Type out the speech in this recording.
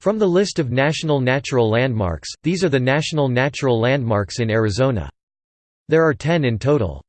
From the list of national natural landmarks, these are the national natural landmarks in Arizona. There are ten in total.